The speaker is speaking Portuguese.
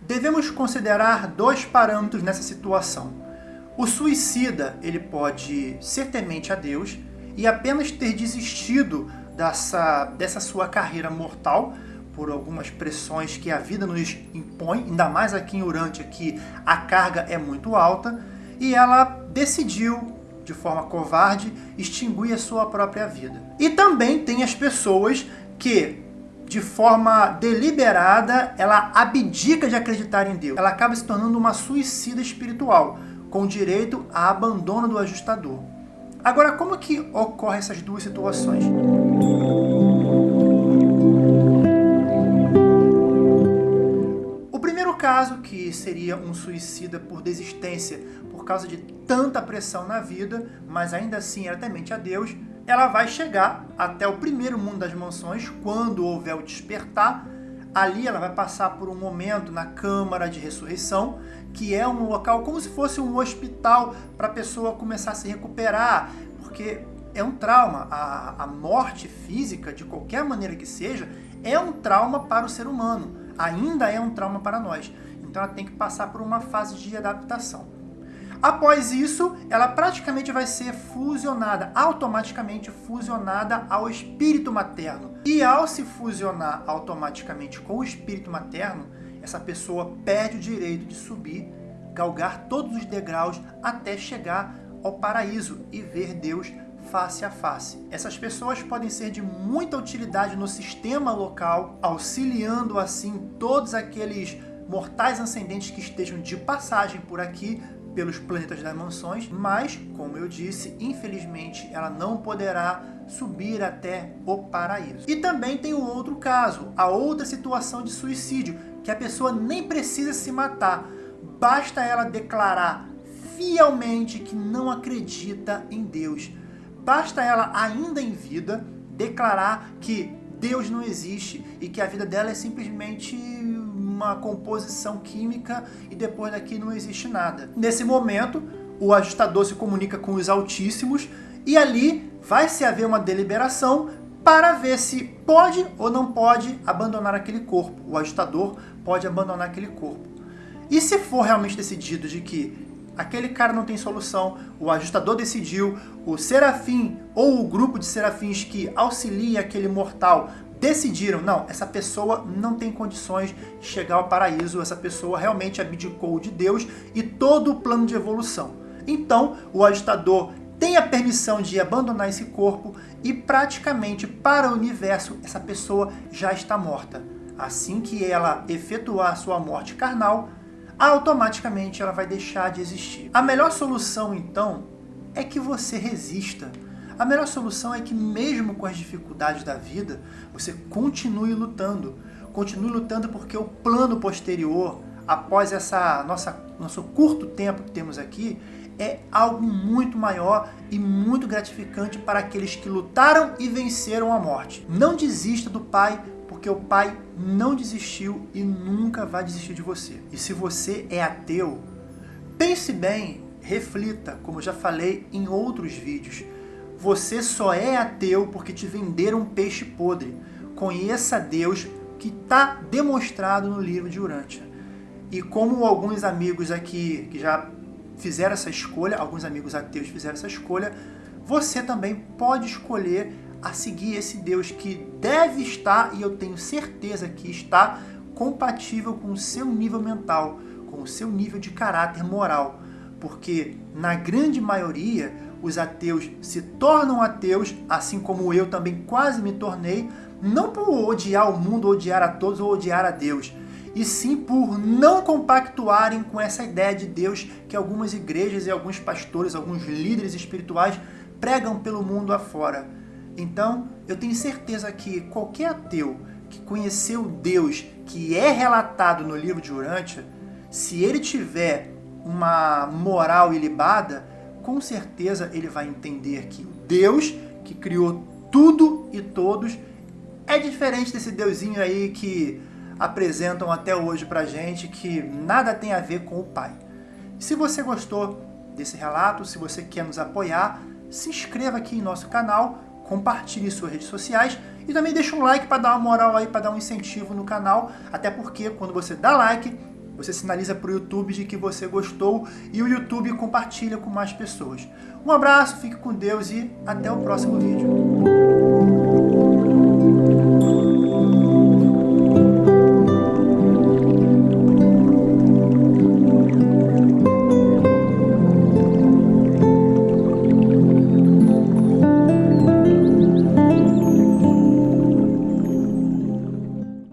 Devemos considerar dois parâmetros nessa situação. O suicida ele pode ser temente a Deus e apenas ter desistido dessa, dessa sua carreira mortal por algumas pressões que a vida nos impõe, ainda mais aqui em Urântia, que a carga é muito alta, e ela decidiu, de forma covarde, extinguir a sua própria vida. E também tem as pessoas que, de forma deliberada, ela abdica de acreditar em Deus. Ela acaba se tornando uma suicida espiritual, com direito a abandono do ajustador. Agora, como que ocorrem essas duas situações? O primeiro caso, que seria um suicida por desistência por causa de tanta pressão na vida, mas ainda assim era temente a Deus, ela vai chegar até o primeiro mundo das mansões, quando houver o despertar, Ali ela vai passar por um momento na Câmara de Ressurreição, que é um local como se fosse um hospital para a pessoa começar a se recuperar, porque é um trauma. A, a morte física, de qualquer maneira que seja, é um trauma para o ser humano. Ainda é um trauma para nós. Então ela tem que passar por uma fase de adaptação. Após isso, ela praticamente vai ser fusionada, automaticamente fusionada ao espírito materno. E ao se fusionar automaticamente com o espírito materno, essa pessoa perde o direito de subir, galgar todos os degraus até chegar ao paraíso e ver Deus face a face. Essas pessoas podem ser de muita utilidade no sistema local, auxiliando assim todos aqueles mortais ascendentes que estejam de passagem por aqui pelos planetas das mansões, mas, como eu disse, infelizmente ela não poderá subir até o paraíso. E também tem o outro caso, a outra situação de suicídio, que a pessoa nem precisa se matar, basta ela declarar fielmente que não acredita em Deus. Basta ela, ainda em vida, declarar que Deus não existe e que a vida dela é simplesmente uma composição química e depois daqui não existe nada. Nesse momento, o ajustador se comunica com os altíssimos e ali vai se haver uma deliberação para ver se pode ou não pode abandonar aquele corpo. O ajustador pode abandonar aquele corpo. E se for realmente decidido de que aquele cara não tem solução, o ajustador decidiu, o serafim ou o grupo de serafins que auxilia aquele mortal decidiram, não, essa pessoa não tem condições de chegar ao paraíso, essa pessoa realmente abdicou de Deus e todo o plano de evolução. Então, o agitador tem a permissão de abandonar esse corpo e praticamente para o universo essa pessoa já está morta. Assim que ela efetuar sua morte carnal, automaticamente ela vai deixar de existir. A melhor solução então é que você resista a melhor solução é que mesmo com as dificuldades da vida, você continue lutando. Continue lutando porque o plano posterior, após essa nossa nosso curto tempo que temos aqui, é algo muito maior e muito gratificante para aqueles que lutaram e venceram a morte. Não desista do Pai, porque o Pai não desistiu e nunca vai desistir de você. E se você é ateu, pense bem, reflita, como já falei em outros vídeos. Você só é ateu porque te venderam peixe podre. Conheça Deus que está demonstrado no livro de Urântia. E como alguns amigos aqui que já fizeram essa escolha, alguns amigos ateus fizeram essa escolha, você também pode escolher a seguir esse Deus que deve estar, e eu tenho certeza que está, compatível com o seu nível mental, com o seu nível de caráter moral. Porque, na grande maioria, os ateus se tornam ateus, assim como eu também quase me tornei, não por odiar o mundo, odiar a todos ou odiar a Deus, e sim por não compactuarem com essa ideia de Deus que algumas igrejas e alguns pastores, alguns líderes espirituais pregam pelo mundo afora. Então, eu tenho certeza que qualquer ateu que conheceu Deus que é relatado no livro de Urântia, se ele tiver uma moral ilibada, com certeza ele vai entender que o Deus que criou tudo e todos é diferente desse deusinho aí que apresentam até hoje pra gente, que nada tem a ver com o Pai. Se você gostou desse relato, se você quer nos apoiar, se inscreva aqui em nosso canal, compartilhe em suas redes sociais e também deixa um like para dar uma moral aí, para dar um incentivo no canal, até porque quando você dá like, Você sinaliza para o YouTube de que você gostou e o YouTube compartilha com mais pessoas. Um abraço, fique com Deus e até o próximo vídeo.